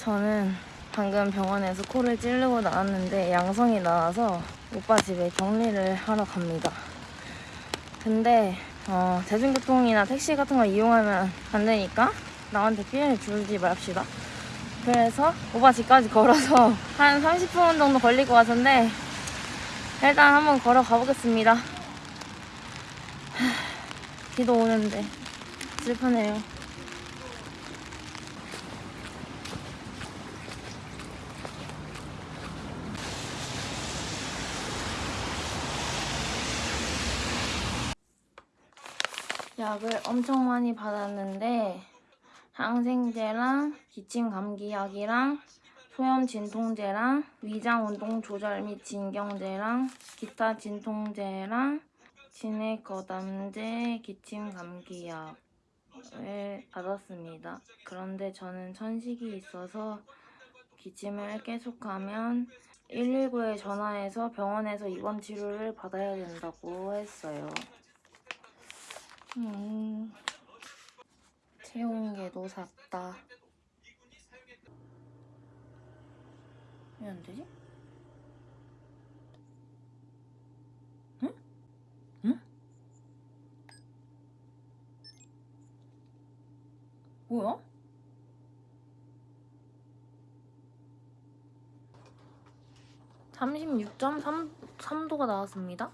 저는 방금 병원에서 코를 찌르고 나왔는데 양성이 나와서 오빠 집에 격리를 하러 갑니다. 근데 어, 대중교통이나 택시 같은 거 이용하면 안 되니까 나한테 피해를 주지 맙시다. 그래서 오빠 집까지 걸어서 한 30분 정도 걸릴 것 같은데 일단 한번 걸어 가 보겠습니다. 하, 비도 오는데 슬프네요. 약을 엄청 많이 받았는데 항생제랑 기침 감기약이랑 소염 진통제랑 위장 운동 조절 및 진경제랑 기타 진통제랑 진액 거담제 기침 감기약을 받았습니다. 그런데 저는 천식이 있어서 기침을 계속하면 119에 전화해서 병원에서 입원 치료를 받아야 된다고 했어요. 음, 체온계도 샀다. 왜 안 되지? 응? 응? 뭐야? 삼십육 점삼 도가 나왔습니다.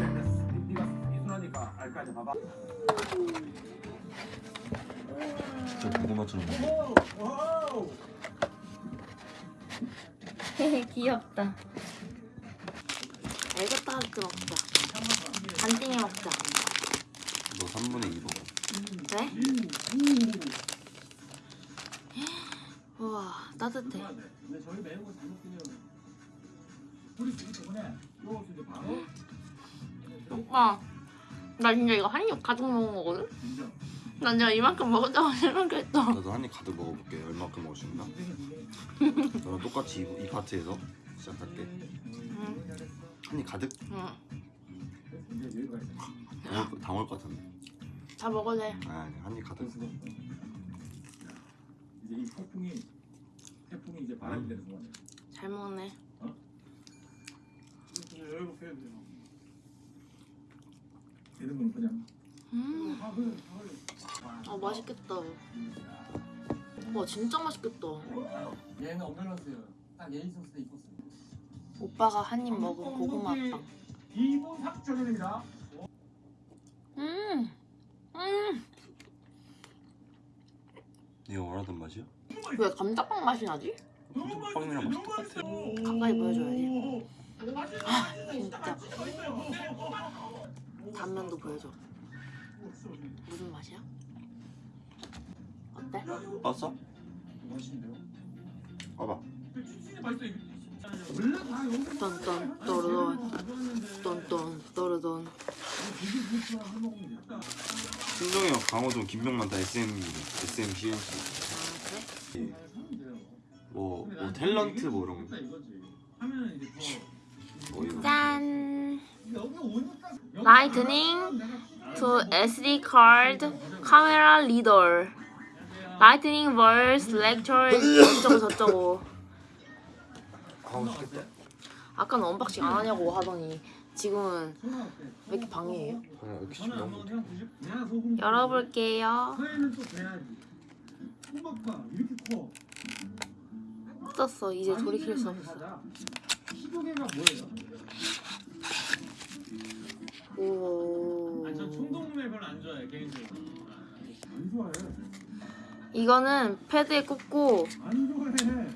네가 이순하니까 알까지 봐봐 저 고구마처럼 오오 귀엽다. 알겠다 하트 먹자. 반띵이 먹자. 너 3분의 2 먹어 왜? 우와 따뜻해. 근데 저희 매운 거잘 먹긴 해요 우리 지금 때문에 요거 이제 바로 오빠 나 진짜 이거 한 입 가득 먹은 거거든? 난 진짜 이만큼 먹었다고 생각했어. 나도 한 입 가득 먹어볼게 얼마큼 먹을 수 있나? 너랑 똑같이 이, 이 파트에서 시작할게 응. 한입 가득? 응. 여기가 있어 당할, 당할 것 같은데 다 먹어도 돼. 아니 한입 가득 이제 이 태풍이 태풍이 이제 바람이 되는 동안에 잘 먹네. 여기가 빼야 돼요 이런 건 그냥 음. 아아아 맛있겠다. 와 진짜 맛있겠다. 얘는 엄밀었어요 딱 예의 있었을 때 있었어요 오빠가 한 입 먹은 고구마빵. 기본 삭전입니다 음. 음. 네가 원하던 맛이야? 왜 감자빵 맛이 나지? 빵이랑 맛이 똑같아 가까이 보여줘야지. 아 진짜. 단면도 보여줘. 무슨 맛이야? 어때? 맛있는데요? 봐봐 떤떤 또르돈 떤떤 신동이 형 강호동 김병만 다 SM SM CNC 아 그래? 뭐, 뭐 탤런트 뭐 이런 거뭐 이런 거. 짠! 라이트닝 to SD card 카메라 리더 라이트닝 verse lecture 저쩌고 좋겠다 아까는 언박싱 안 하냐고 하더니 지금은 왜 이렇게 방해해요? 열어볼게요. 뜯었어. 이제 돌이킬 수 없어. 시도개가 뭐예요? 오 아니 저 총동매 별로 안 좋아해 개인적으로. 안 좋아해 이거는 패드에 꽂고 안 좋아해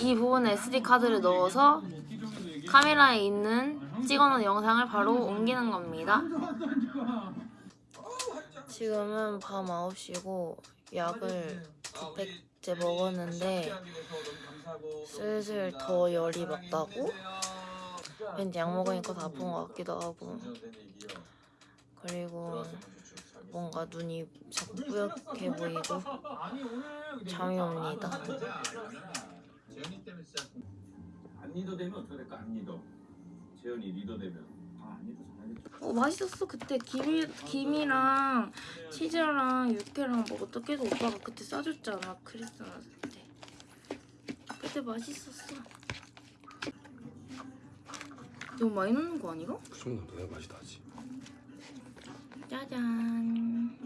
이 부분에 SD 카드를 넣어서. 카메라에 있는 찍어놓은 영상을 바로 옮기는 겁니다. 지금은 밤 9시고 약을 두 팩째 먹었는데 슬슬 더 열이 맞다고 왠지 약 먹으니까 더 아픈 것 같기도 하고 그리고 뭔가 눈이 자꾸 뿌옇게 보이고 잠이 옵니다. 안 리더 되면 어떻게 될까? 안 리더. 재현이 리더 되면. 어 맛있었어 그때 김이, 김이랑 치즈랑 육회랑 먹었던 계속 오빠가 그때 싸줬잖아 크리스마스 때 그때 맛있었어 너무 많이 넣는 거 아니가? 그 정도는 내가 맛이 나지. 짜잔.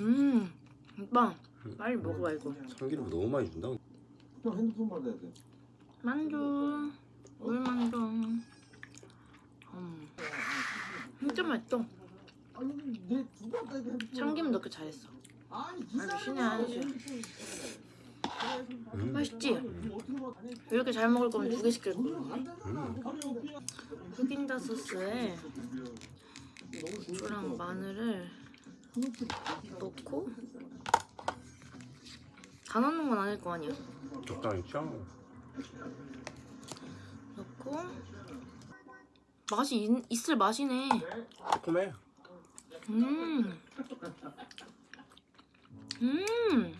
음 오빠 빨리 먹어봐 이거. 참기름 너무 많이 준다. 형 핸드폰 받아야 돼. 만두. 물만두. 음. 진짜 맛있어. 참기름 넣기 잘했어. 아니 아주 신의 한 수. 음. 맛있지? 이렇게 잘 먹을 거면 두 개 시킬 거야. 흑임자 소스에 고추랑 마늘을 넣고 다 넣는 건 아닐 거 아니야 적당히 취향 넣고 맛이 있, 있을 맛이네 조금해 음. 음.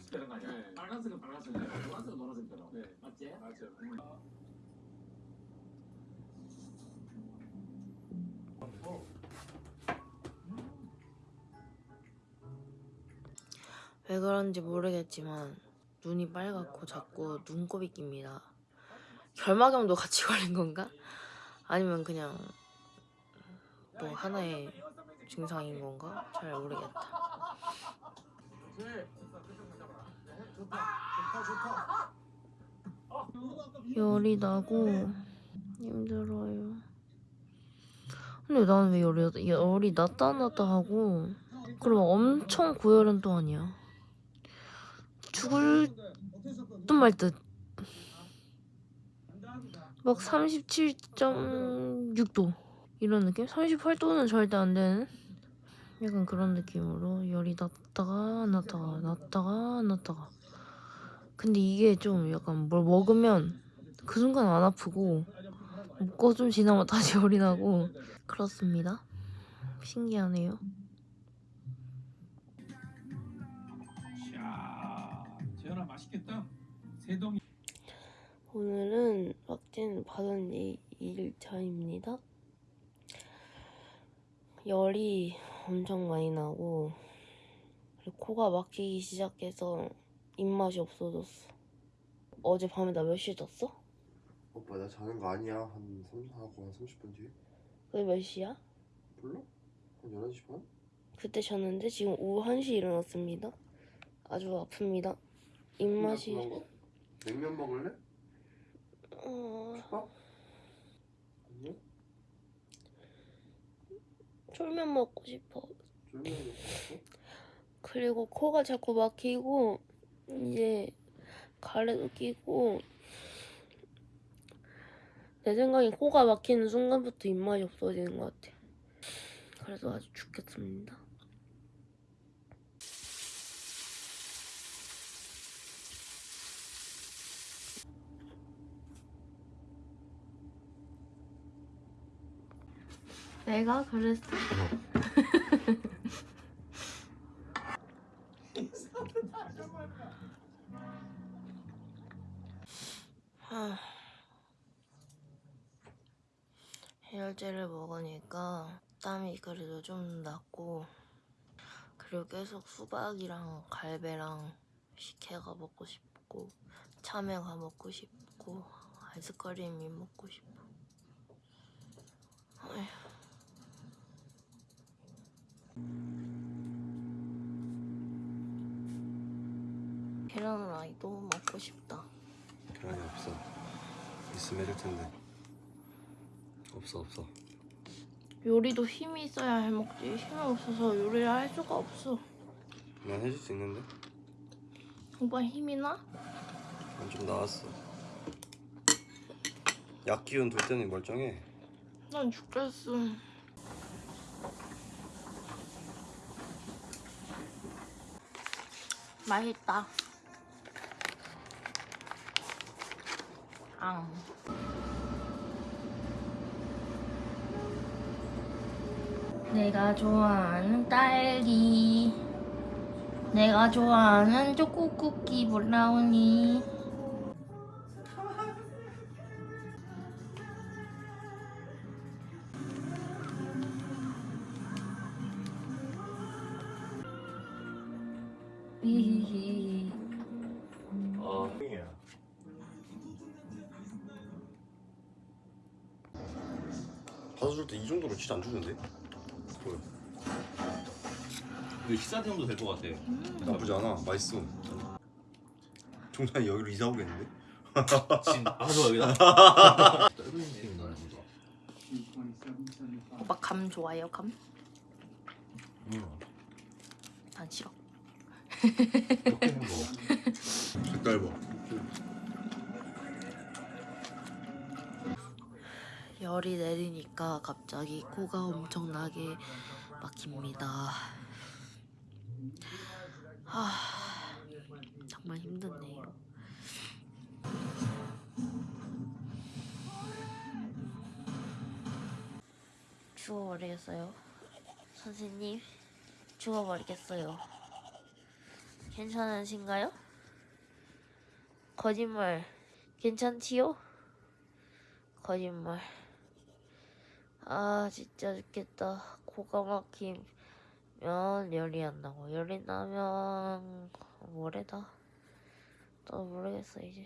빨간색은 빨간색, 노란색은 노란색 되나? 네. 맞지? 맞죠. 왜 그런지 모르겠지만 눈이 빨갛고 자꾸 눈곱이 낍니다. 결막염도 같이 걸린 건가? 아니면 그냥 또 하나의 증상인 건가? 잘 모르겠다. 열이 나고 힘들어요. 근데 나는 왜 열이, 열이 났다 안 났다 하고 막 엄청 고열은 또 아니야. 죽을 듯 말 듯. 막 37.6도 이런 느낌? 38도는 절대 안 되는 약간 그런 느낌으로 열이 났다가 안 났다가 났다가 안 났다가 근데 이게 좀 약간 뭘 먹으면 그 순간 안 아프고 먹고 좀 지나면 다시 열이 나고 그렇습니다 신기하네요. 오늘은 vak진 받은 이 2일차입니다. 열이 엄청 많이 나고 코가 막히기 시작해서 입맛이 없어졌어. 어제 밤에 나 몇 시에 잤어? 오빠 나 자는 거 아니야 한 3, 하고 한 30분 뒤에 그게 몇 시야? 몰라? 한 11시 반? 그때 잤는데 지금 오후 1시에 일어났습니다. 아주 아픕니다. 입맛이? 냉면 먹을래? 어... 밥? 아니요? 쫄면 먹고 싶어. 쫄면 먹고 싶어? 그리고 코가 자꾸 막히고 이제 가래도 끼고 내 생각에 코가 막히는 순간부터 입맛이 없어지는 것 같아. 그래서 아주 죽겠습니다. 내가 그랬어. 하... 해열제를 먹으니까 땀이 그래도 좀 났고 그리고 계속 수박이랑 갈배랑 식혜가 먹고 싶고 참외가 먹고 싶고 아이스크림이 먹고 싶고 어휴. 계란 후라이도 먹고 싶다. 계란이 없어. 있으면 해줄 텐데. 없어 없어. 요리도 힘이 있어야 해먹지. 힘이 없어서 요리를 할 수가 없어. 난 해줄 수 있는데? 오빠 힘이 나? 난 좀 나았어. 약 기운 돌 때는 멀쩡해? 난 죽겠어 맛있다 앙. 내가 좋아하는 딸기. 내가 좋아하는 초코 쿠키 브라우니. 받아줄 때 이 정도로 진짜 안 주는데? 뭐야 이거 식사 대용도 될 것 같아. 나쁘지 않아 맛있어 종찬이 여기로 이사 오겠는데? 진 여기다. 좀 좋아. 오빠 감 좋아해요 감? 응. 난 싫어. 이렇게 열이 내리니까 갑자기 코가 엄청나게 막힙니다. 아, 정말 힘드네요. 죽어버리겠어요. 선생님, 죽어버리겠어요. 괜찮으신가요? 거짓말, 괜찮지요? 거짓말. 아 진짜 죽겠다. 코가 막히면 열이 안 나고 열이 나면 뭐래다? 또 모르겠어 이제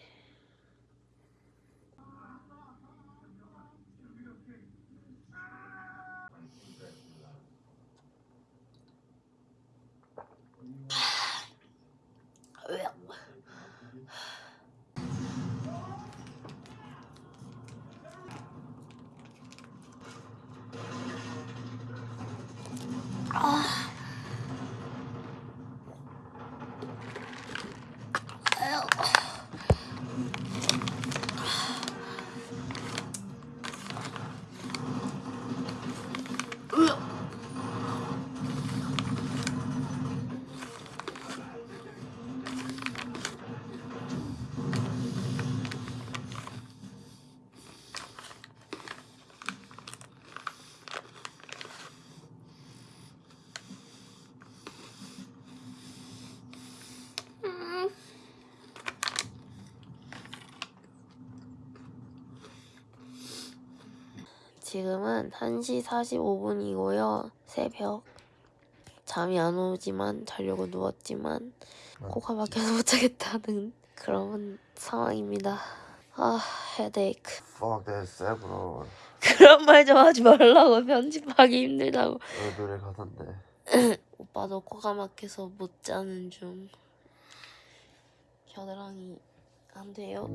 지금은 1시 45분이고요. 새벽. 잠이 안 오지만 자려고 누웠지만 코가 막혀서 못 자겠다는 그런 상황입니다. 아, 헤데이크. Fuck that several 그런 말 좀 하지 말라고 편집하기 힘들다고. 노래 가사인데 오빠도 코가 막혀서 못 자는 중. 겨드랑이 안 돼요.